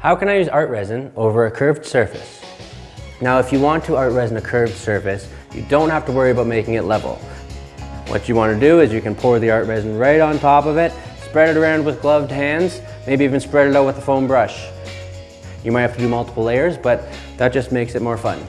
How can I use art resin over a curved surface? Now, if you want to art resin a curved surface, you don't have to worry about making it level. What you want to do is you can pour the art resin right on top of it, spread it around with gloved hands, maybe even spread it out with a foam brush. You might have to do multiple layers, but that just makes it more fun.